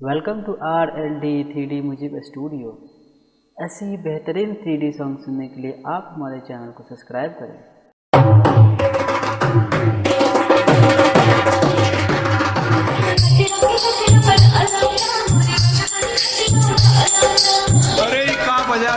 Welcome to R L D three D music studio ऐसे बेहतरीन three D song सुनने के लिए आप हमारे चैनल को सब्सक्राइब करें। अरे का बजा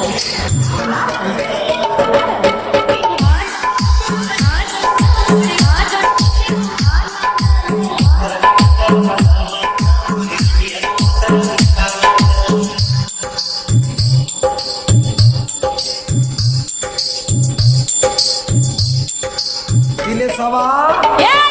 के सवा yeah!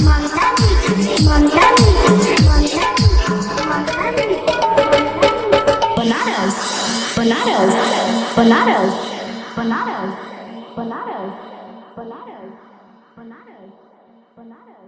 Mantan, mantan, mantan. Benares, benares, benares, benares, benares,